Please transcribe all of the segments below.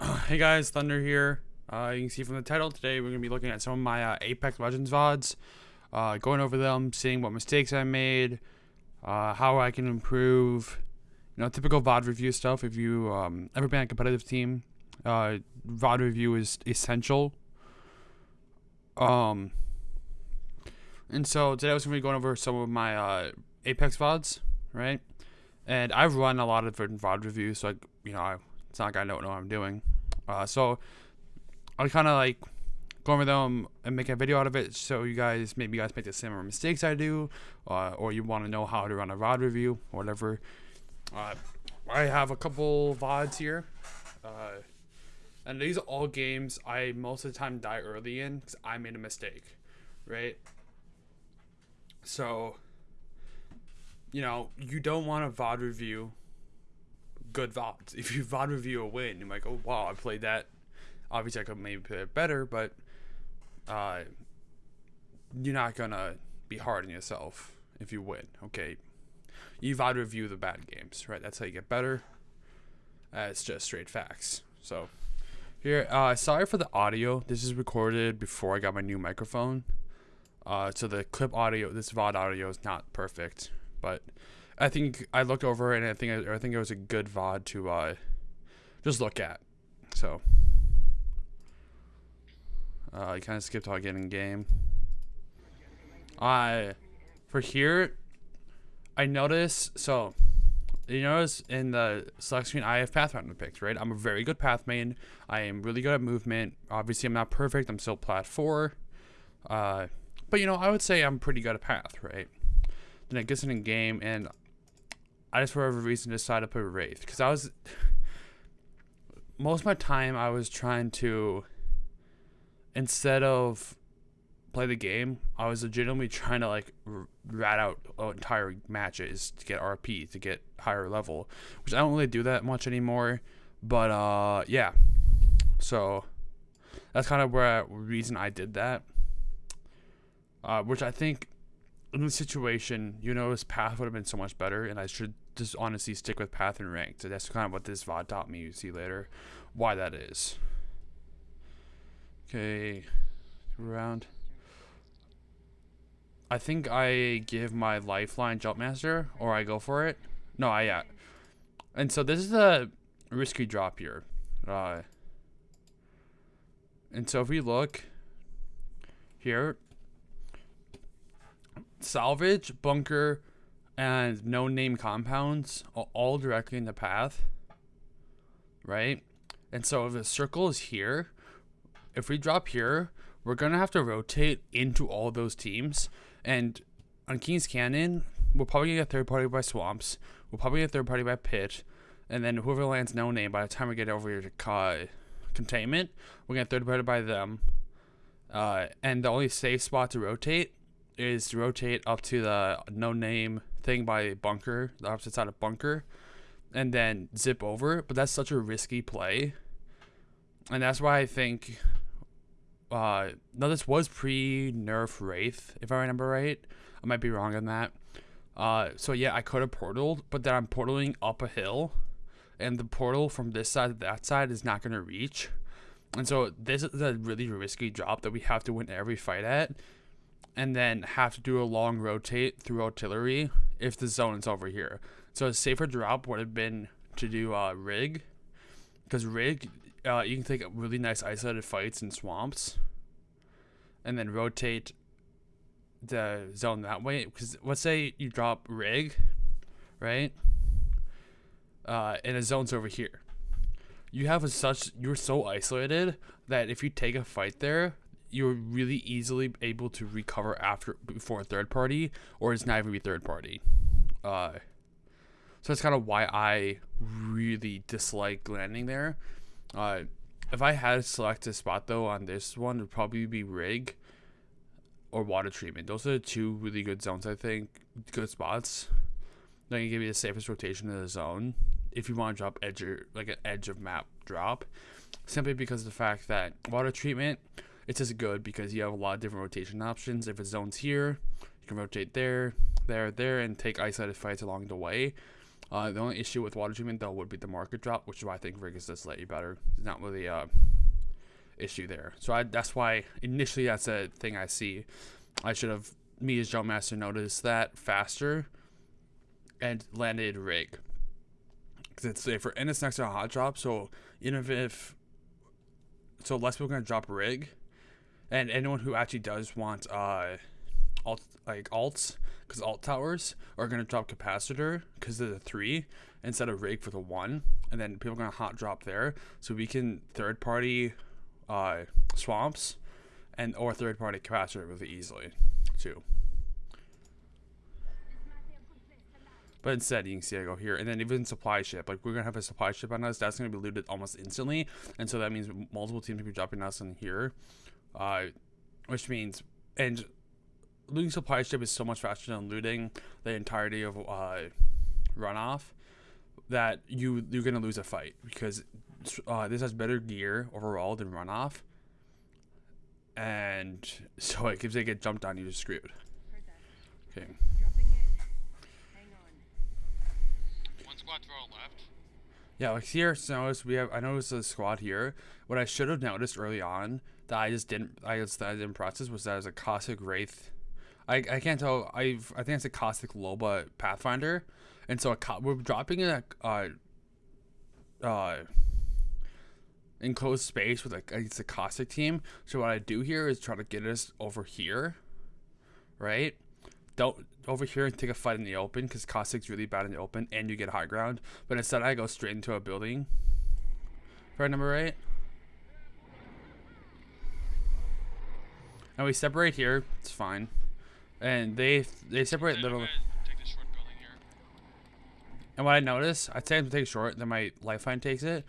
hey guys, Thunder here. Uh, you can see from the title today, we're going to be looking at some of my uh, Apex Legends VODs, uh, going over them, seeing what mistakes I made, uh, how I can improve, you know, typical VOD review stuff. If you um, ever been on a competitive team, uh, VOD review is essential. Um, and so today I was going to be going over some of my uh, Apex VODs, right? And I've run a lot of different VOD reviews, so I, you know, I, it's not like I don't know what I'm doing. Uh, so I'll kind of like go over them and make a video out of it, so you guys maybe you guys make the similar mistakes I do, uh, or you want to know how to run a VOD review, or whatever. Uh, I have a couple VODs here, uh, and these are all games I most of the time die early in because I made a mistake, right? So, you know, you don't want a VOD review good VODs. If you VOD review a win, you're like, oh wow, I played that. Obviously, I could maybe play it better, but uh, you're not gonna be hard on yourself if you win. Okay, you VOD review the bad games, right? That's how you get better. Uh, it's just straight facts. So here, uh, sorry for the audio. This is recorded before I got my new microphone. Uh, so the clip audio, this VOD audio is not perfect, but I think I looked over and I think I, I think it was a good VOD to uh, just look at. So uh, I kind of skipped all getting game. I for here, I notice so. You notice in the select screen, I have Pathfinder picked, right? I'm a very good path main. I am really good at movement. Obviously, I'm not perfect. I'm still plat 4. Uh, but, you know, I would say I'm pretty good at path, right? Then it gets in game, and I just, for whatever reason, decided to put Wraith. Because I was... Most of my time, I was trying to... Instead of play the game, I was legitimately trying to like rat out entire matches to get RP to get higher level, which I don't really do that much anymore. But uh, yeah, so that's kind of where reason I did that. Uh, which I think in the situation, you know, his path would have been so much better, and I should just honestly stick with path and ranked. So that's kind of what this VOD taught me. You see later why that is. Okay, around. I think I give my lifeline jumpmaster or I go for it. No, I yeah. And so this is a risky drop here. Uh, and so if we look here, salvage, bunker, and no name compounds all directly in the path. Right? And so if the circle is here, if we drop here, we're going to have to rotate into all those teams and on King's Canyon, we'll probably get third party by Swamps. We'll probably get third party by Pit. And then whoever lands no name, by the time we get over here to uh, Containment, we'll get third party by them. Uh, and the only safe spot to rotate is to rotate up to the no name thing by Bunker, the opposite side of Bunker, and then zip over. But that's such a risky play. And that's why I think uh, no, this was pre-nerf Wraith, if I remember right. I might be wrong on that. Uh, so yeah, I could have portaled, but then I'm portaling up a hill, and the portal from this side to that side is not going to reach. And so this is a really risky drop that we have to win every fight at, and then have to do a long rotate through artillery if the zone is over here. So a safer drop would have been to do uh, rig, because rig uh, you can take a really nice isolated fights in swamps and then rotate the zone that way. Because let's say you drop rig right? Uh, and a zone's over here. You have a such you're so isolated that if you take a fight there you're really easily able to recover after before a third party or it's not even be third party uh, so that's kind of why i really dislike landing there uh, if I had to select a spot though on this one, it would probably be rig or water treatment. Those are two really good zones, I think. Good spots. They can give you the safest rotation in the zone if you want to drop edge or, like an edge of map drop. Simply because of the fact that water treatment, it's just good because you have a lot of different rotation options. If a zone's here, you can rotate there, there, there, and take isolated fights along the way. Uh, the only issue with water treatment though would be the market drop, which is why I think rig is just slightly better. It's not really a issue there. So I, that's why initially that's a thing I see. I should have me as jump master noticed that faster and landed rig. Cause it's safer and it's next to a hot drop, so even if so less people are gonna drop rig, and anyone who actually does want uh alt like alts because alt towers are gonna drop capacitor because of the three instead of rig for the one, and then people are gonna hot drop there, so we can third party uh swamps and or third party capacitor really easily too. But instead, you can see I go here, and then even supply ship. Like we're gonna have a supply ship on us. That's gonna be looted almost instantly, and so that means multiple teams will be dropping us in here, uh, which means and looting supply ship is so much faster than looting the entirety of uh, runoff that you you're gonna lose a fight because uh, this has better gear overall than runoff, and so like if they get jumped on, you're just screwed. Okay. squad left. Yeah, like here, so notice we have. I noticed a squad here. What I should have noticed early on that I just didn't. I just that I didn't process was that there's a caustic wraith. I, I can't tell. I've I think it's a caustic loba pathfinder, and so a, we're dropping in a uh, uh enclosed space with a it's a caustic team. So what I do here is try to get us over here, right? don't over here and take a fight in the open because Caustic's really bad in the open and you get high ground. But instead, I go straight into a building. Right number eight. And we separate here. It's fine. And they they separate little. And what I notice, I say I'm take short, then my lifeline takes it.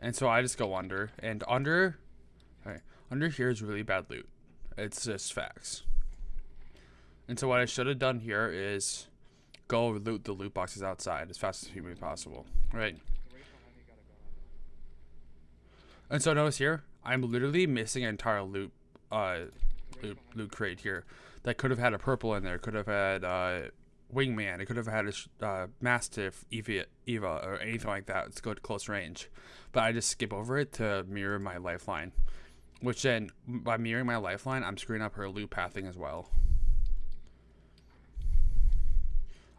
And so I just go under. And under, okay, under here is really bad loot. It's just facts. And so what I should have done here is go loot the loot boxes outside as fast as humanly possible. Right. And so notice here, I'm literally missing an entire loot, uh, loot, loot crate here that could have had a purple in there, could have had uh, wingman, it could have had a uh, mastiff, Eva, Eva, or anything like that. It's good close range, but I just skip over it to mirror my lifeline, which then by mirroring my lifeline, I'm screwing up her loot pathing as well.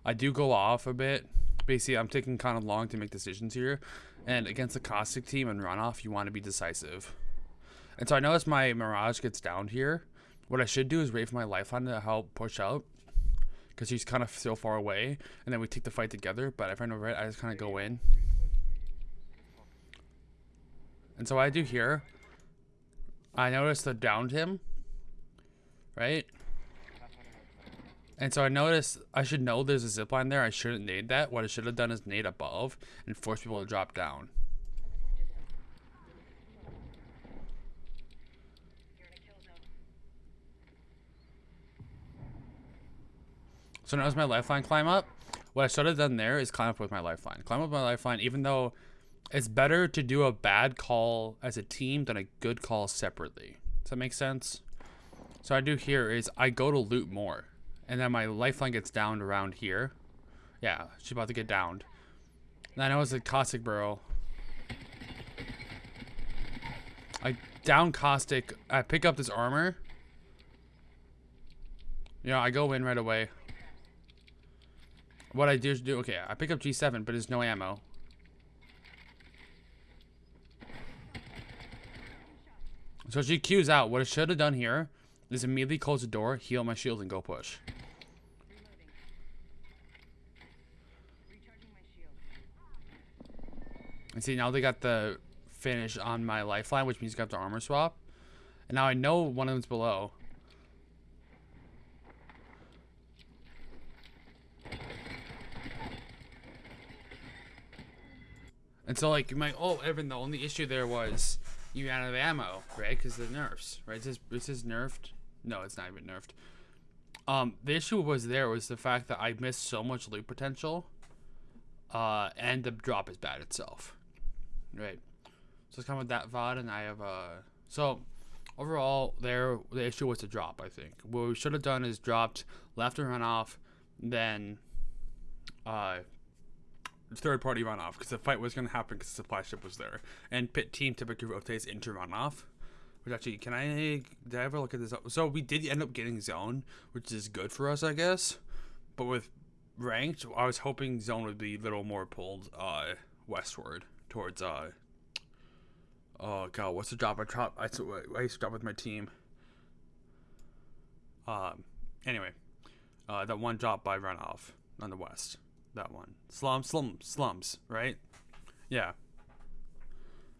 I do go off a bit. Basically, I'm taking kind of long to make decisions here. And against the Caustic team and runoff, you want to be decisive. And so I notice my Mirage gets down here. What I should do is for my Lifeline to help push out. Because he's kind of so far away. And then we take the fight together. But if I know right, I just kind of go in. And so what I do here, I notice the downed him. Right? And so I noticed I should know there's a zip line there. I shouldn't nade that. What I should have done is nade above and force people to drop down. So now as my lifeline climb up, what I should have done there is climb up with my lifeline. Climb up with my lifeline, even though it's better to do a bad call as a team than a good call separately. Does that make sense? So I do here is I go to loot more. And then my lifeline gets downed around here. Yeah, she's about to get downed. And I know it's a Caustic barrel. I down Caustic. I pick up this armor. You know, I go in right away. What I do is do, okay, I pick up G7, but there's no ammo. So she queues out. What I should have done here is immediately close the door, heal my shield, and go push. And see, now they got the finish on my lifeline, which means you got the armor swap. And now I know one of them's below. And so, like, my oh, Evan, the only issue there was you ran out of ammo, right? Because the nerfs, right? This this is nerfed. No, it's not even nerfed. Um, the issue was there was the fact that I missed so much loot potential, uh, and the drop is bad itself. Right. So it's kind of that VOD, and I have uh. So overall, there the issue was the drop. I think what we should have done is dropped left and run off, then uh, third party runoff because the fight was going to happen because the supply ship was there. And pit team typically rotates into runoff. Which actually, can I did I ever look at this? So we did end up getting zone, which is good for us, I guess. But with ranked, I was hoping zone would be a little more pulled uh, westward towards uh. Oh god, what's the job I drop? I, I used to drop with my team. Um. Anyway, uh, that one drop by runoff on the west. That one. Slum, slum, slums, right? Yeah.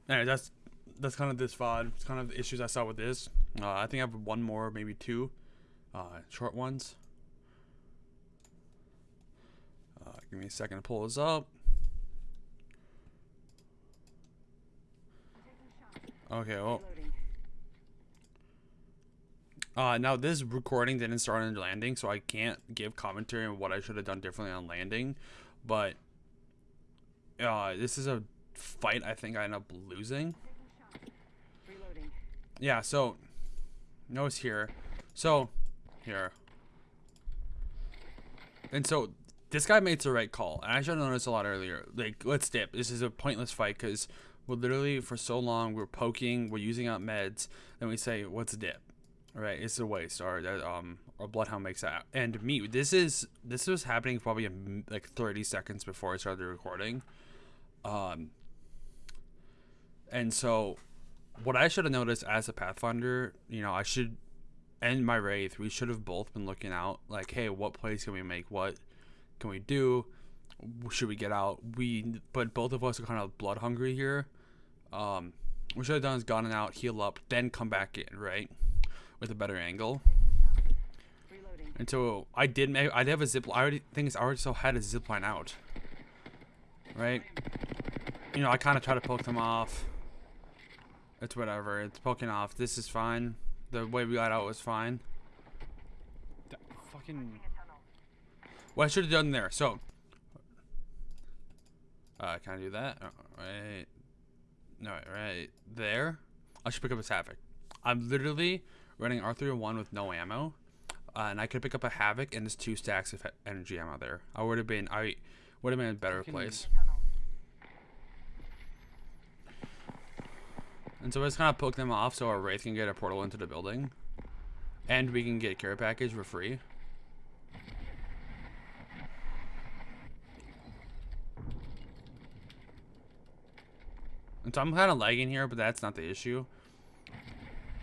Anyway, that's that's kind of this VOD. It's kind of the issues I saw with this. Uh, I think I have one more, maybe two, uh, short ones. Uh, give me a second to pull this up. Okay, well. Uh, now this recording didn't start on landing, so I can't give commentary on what I should have done differently on landing. But uh, this is a fight I think I end up losing. Yeah, so notice here. So here. And so this guy made the right call. And I should have noticed a lot earlier. Like, let's dip. This is a pointless fight because we're literally for so long we're poking, we're using up meds, then we say, "What's dip?" Right? It's a waste. Or um, or bloodhound makes that. And me, this is this was happening probably like 30 seconds before I started recording. Um. And so, what I should have noticed as a Pathfinder, you know, I should end my wraith, we should have both been looking out like, hey, what plays can we make? What can we do? Should we get out? We, but both of us are kind of blood hungry here. Um, what should have done is gotten out, heal up, then come back in, right? With a better angle. And so I did make, I did have a zip, I already, things I already still had a zip line out. Right? You know, I kind of try to poke them off. It's whatever, it's poking off. This is fine. The way we got out was fine. That fucking... What I should have done there, so... Uh, can I do that? Oh, right. No, right there. I should pick up a Havoc. I'm literally running R301 with no ammo. Uh, and I could pick up a Havoc and there's two stacks of energy ammo there. I would have been, I would have been in a better place. And so I just kind of poke them off so our Wraith can get a portal into the building. And we can get care package for free. And so I'm kind of lagging here, but that's not the issue.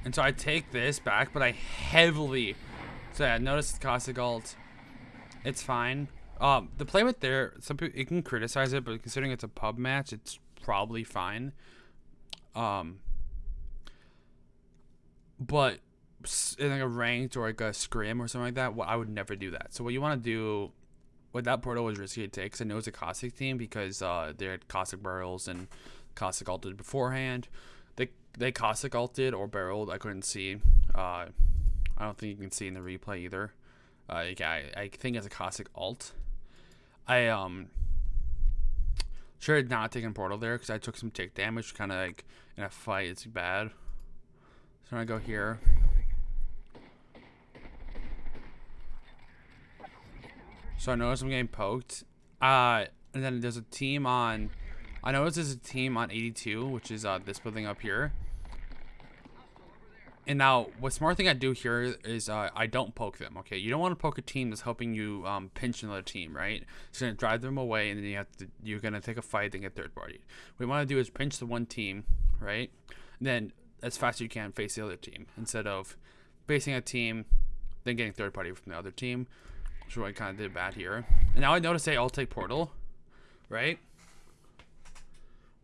And so I take this back, but I heavily... So yeah, notice the Caustic Alt. It's fine. Um, the play with there, some people, it can criticize it, but considering it's a pub match, it's probably fine. Um, but in like a ranked or like a scrim or something like that, well, I would never do that. So what you want to do, with that portal was risky to take, because I know it's a Caustic team because uh, they had Caustic barrels and Caustic alted beforehand. They Caustic alted or barreled. I couldn't see. Uh, I don't think you can see in the replay either. Uh, yeah, I, I think it's a Caustic alt. I um should have not taken portal there because I took some tick damage, kind of like in a fight. It's bad. So I go here. So I notice I'm getting poked. Uh, and then there's a team on I noticed there's a team on 82, which is uh, this building up here. And now, what smart thing I do here is uh, I don't poke them, okay? You don't want to poke a team that's helping you um, pinch another team, right? It's to drive them away, and then you have to, you're going to take a fight and get third party. What you want to do is pinch the one team, right? And then, as fast as you can, face the other team. Instead of facing a team, then getting third party from the other team. Which is what I kind of did bad here. And now I notice they all take portal, right?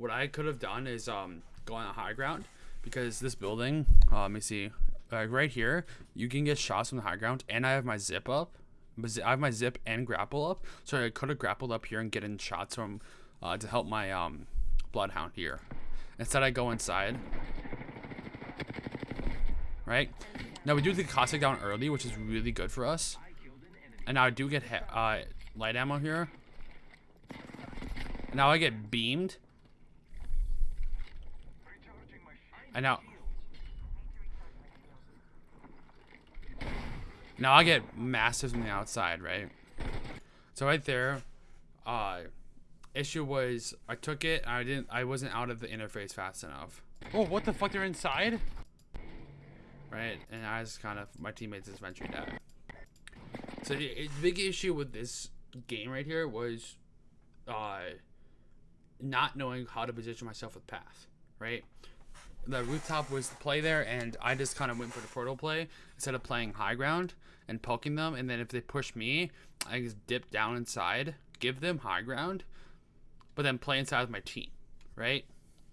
what I could have done is um, go on a high ground because this building, uh, let me see, like right here, you can get shots from the high ground, and I have my zip up. I have my zip and grapple up, so I could have grappled up here and get in shots from uh, to help my um, bloodhound here. Instead, I go inside. Right now, we do the caustic down early, which is really good for us. And now I do get uh, light ammo here. Now I get beamed. I know. Now I get massive from the outside, right? So right there, Uh, issue was I took it. I didn't. I wasn't out of the interface fast enough. Oh, what the fuck? They're inside? right? And I just kind of my teammates just eventually died. So the the big issue with this game right here was, uh, not knowing how to position myself with path, right? The rooftop was the play there, and I just kind of went for the portal play instead of playing high ground and poking them. And then if they push me, I just dip down inside, give them high ground, but then play inside with my team, right?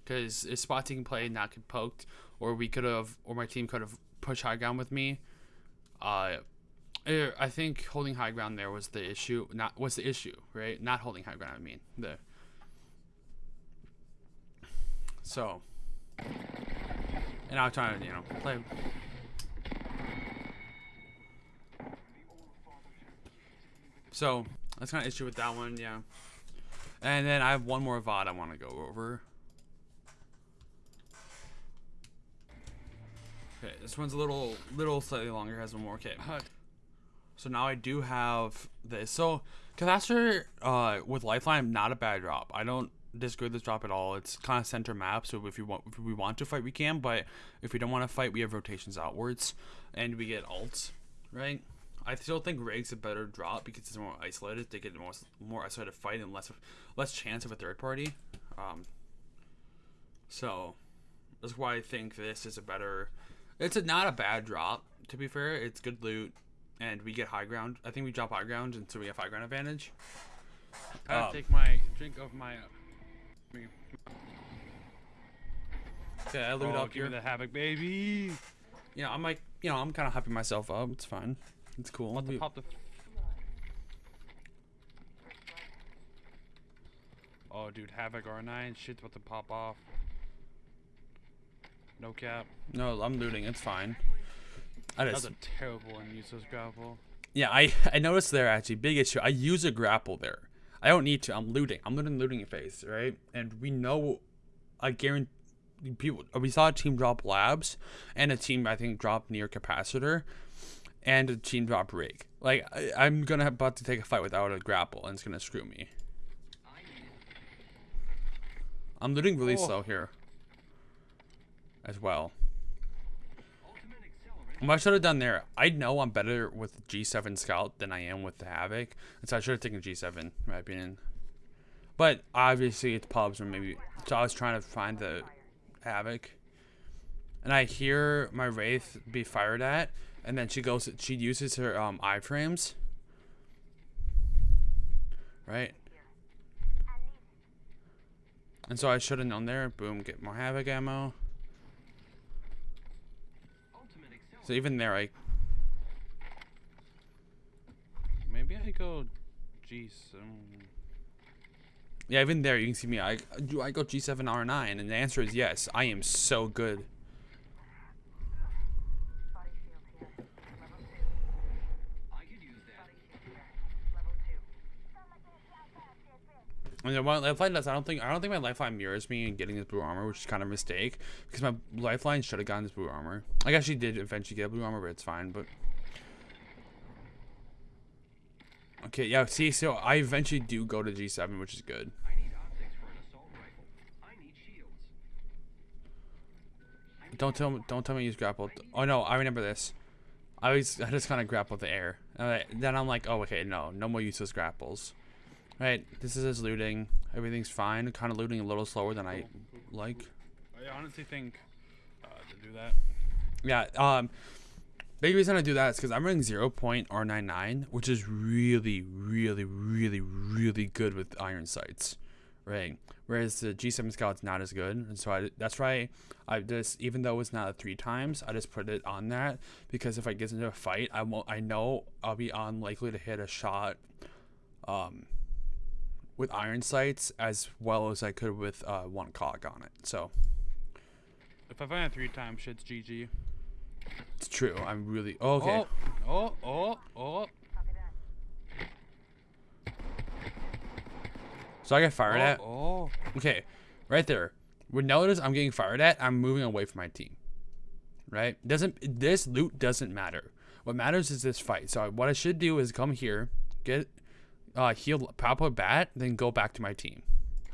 Because if spot can play not get poked, or we could have, or my team could have pushed high ground with me. Uh, er, I think holding high ground there was the issue. Not was the issue, right? Not holding high ground. I mean the. So. And I'm trying to, you know, play. So that's kind of issue with that one, yeah. And then I have one more VOD I want to go over. Okay, this one's a little, little slightly longer. Has one more. Okay. So now I do have this. So Catastrophe uh, with Lifeline, not a bad drop. I don't disagree with this drop at all. It's kind of center map, so if you want, if we want to fight, we can. But if we don't want to fight, we have rotations outwards, and we get alts, right? I still think Rig's a better drop because it's more isolated. They get more more isolated fight and less less chance of a third party. Um, so that's why I think this is a better. It's a, not a bad drop. To be fair, it's good loot, and we get high ground. I think we drop high ground, and so we have high ground advantage. I Um, take my drink of my. Okay, I loot oh, up give here. me the havoc, baby. You know, I'm like, you know, I'm kind of hyping myself up. It's fine. It's cool. What the We- pop the. Oh, dude, havoc R9, shit's about to pop off. No cap. no, I'm looting. It's fine. I just, was a terrible and useless grapple. yeah, I I noticed there actually big issue. I use a grapple there. I don't need to. I'm looting. I'm looting looting phase, right? And we know, I guarantee people. We saw a team drop labs, and a team I think drop near capacitor, and a team drop rig. Like I, I'm gonna about to take a fight without a grapple, and it's gonna screw me. I'm looting really Oh. slow here. As well. What I should have done there, I know I'm better with G7 Scout than I am with the Havoc, and so I should have taken G7, in my opinion. But obviously, it's pubs or maybe. So I was trying to find the Havoc, and I hear my Wraith be fired at, and then she goes, she uses her um, iframes, right? And so I should have known there. Boom, get more Havoc ammo. So even there, I Maybe I go G some. Yeah, even there, you can see me. I do. I go G7 R9, and the answer is yes. I am so good. Body shield here. Level two. I could use that. Body shield here. Level two. And then my lifeline does. I don't think. I don't think my lifeline mirrors me in getting this blue armor, which is kind of a mistake because my lifeline should have gotten this blue armor. I guess she did eventually get blue armor, but it's fine. But okay, yeah. See, so I eventually do go to G7, which is good. I need optics for an assault rifle. I need shields. Don't tell me. Don't tell me you use grapple. Oh no, I remember this. I always. I just kind of grapple the air. Then I'm like, oh okay, no, no more useless grapples. Right, this is his looting. Everything's fine. Kind of looting a little slower than I like. I honestly think uh, to do that. Yeah. Um. Big reason I do that is because I'm running 0.R99, which is really, really, really, really good with iron sights, right? Whereas the G7 Scout's not as good, and so I that's why I just even though it's not a three times, I just put it on that because if I get into a fight, I won't. I know I'll be unlikely to hit a shot, um, with iron sights as well as I could with uh, one cog on it. So If I find it three times, shit's GG. it's true. I'm really okay. Oh, oh, oh, oh. So I get fired oh, at. Oh, Okay, right there. When notice I'm getting fired at, I'm moving away from my team. Right? Doesn't this loot doesn't matter. What matters is this fight. So what I should do is come here, get uh, heal, pop a bat, then go back to my team.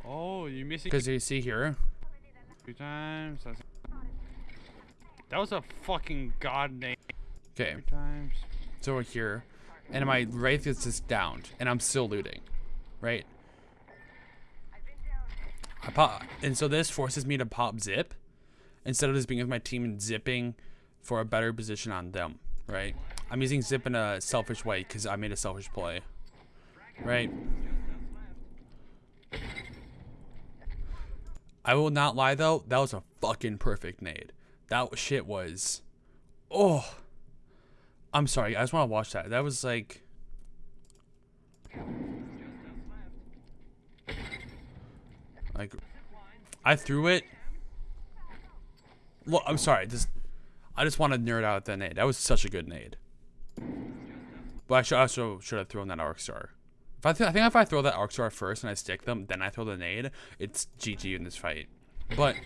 Oh, you missing Because you see here, two times. That was a fucking god name. okay, Three times. it's over here, and my wraith is just downed, and I'm still looting, right? I pop, and so this forces me to pop zip, instead of just being with my team and zipping for a better position on them, right? I'm using zip in a selfish way because I made a selfish play, right? I will not lie though, that was a fucking perfect nade. That shit was, oh. I'm sorry, I just want to watch that. That was like. Like, I threw it. Look, I'm sorry. Just, I just want to nerd out at that nade. That was such a good nade. But I should also should have thrown that arc star. If I, th- I think if I throw that arc star first and I stick them, then I throw the nade, it's GG in this fight. But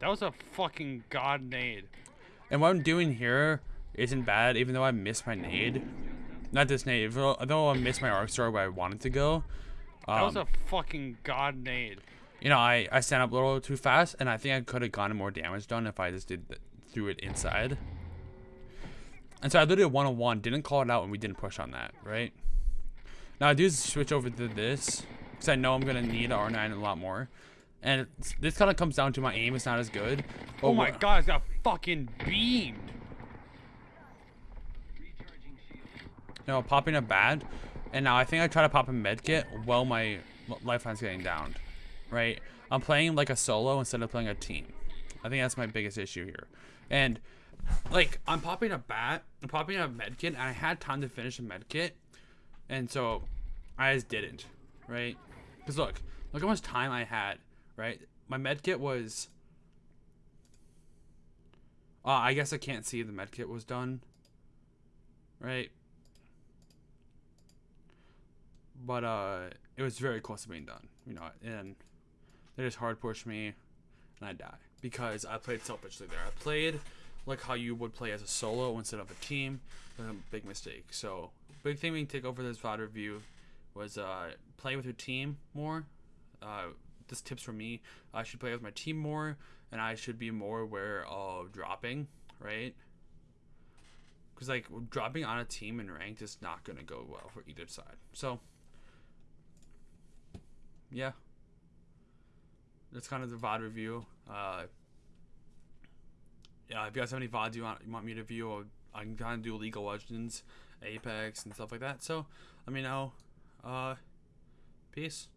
That was a fucking god nade. And what I'm doing here isn't bad, even though I missed my nade. Not this nade, even though- I missed my arc star where I wanted to go. That was Um, a fucking god nade. you know, I, I stand up a little too fast, and I think I could have gotten more damage done if I just did th- threw it inside. And so I literally one on one, didn't call it out, and we didn't push on that, right? Now I do switch over to this because I know I'm gonna need R9 a lot more, and it's, this kind of comes down to my aim is not as good. Oh but Oh my god, it's got fucking beamed. No, popping a bad, and now I think I try to pop a med kit while my lifeline's getting downed, right? I'm playing like a solo instead of playing a team. I think that's my biggest issue here. And like I'm popping a bat, I'm popping a medkit, and I had time to finish a med kit, and so I just didn't, right? Because look, look how much time I had, right? My med kit was. Uh, I guess I can't see the med kit was done, right? but uh it was very close to being done you know and they just hard pushed me and i die because i played selfishly there i played like how you would play as a solo instead of a team a big mistake so big thing we can take over this VOD review was uh play with your team more uh this tips for me i should play with my team more and i should be more aware of dropping right because like dropping on a team in ranked is not to go well for either side so yeah. That's kind of the VOD review. Uh, yeah, if you guys have any VODs you want, you want me to review, I can kind of do League of Legends, Apex, and stuff like that. So let me know. Uh, peace.